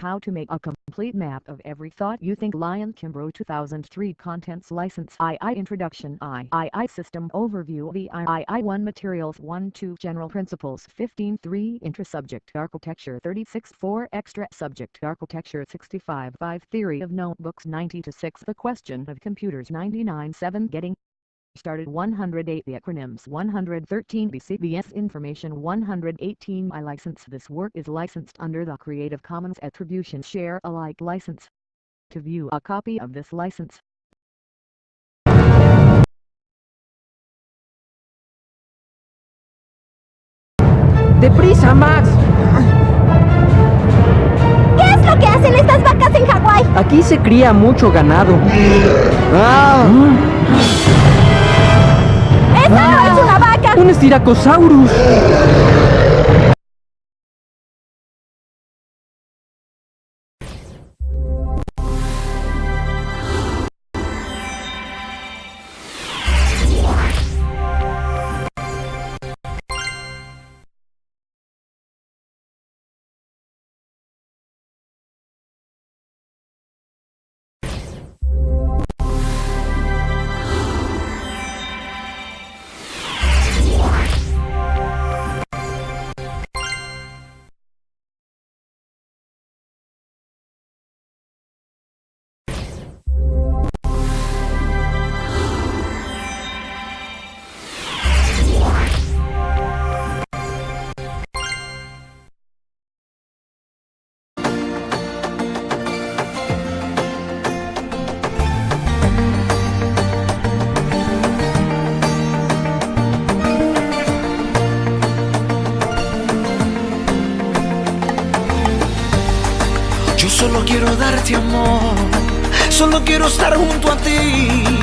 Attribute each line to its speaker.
Speaker 1: how to make a complete map of every thought you think. Lion Kimbro 2003 Contents License II Introduction III System Overview The II1 Materials 1 2 General Principles 15 3 Intra-Subject Architecture 36 4 Extra Subject Architecture 65 5 Theory of Notebooks 90 to 6 The Question of Computers 99 7 Getting started 108 the acronyms 113 BCBS information 118 I license this work is licensed under the Creative Commons Attribution Share Alike license. To view a copy of this license
Speaker 2: ¡Deprisa, Max!
Speaker 3: ¿Qué es lo que hacen estas vacas en Hawái?
Speaker 2: Aquí se cría mucho ganado. ¡Ah!
Speaker 3: ¡Esa no es una vaca!
Speaker 2: ¡Un estiracosaurus!
Speaker 4: Solo quiero estar junto a ti.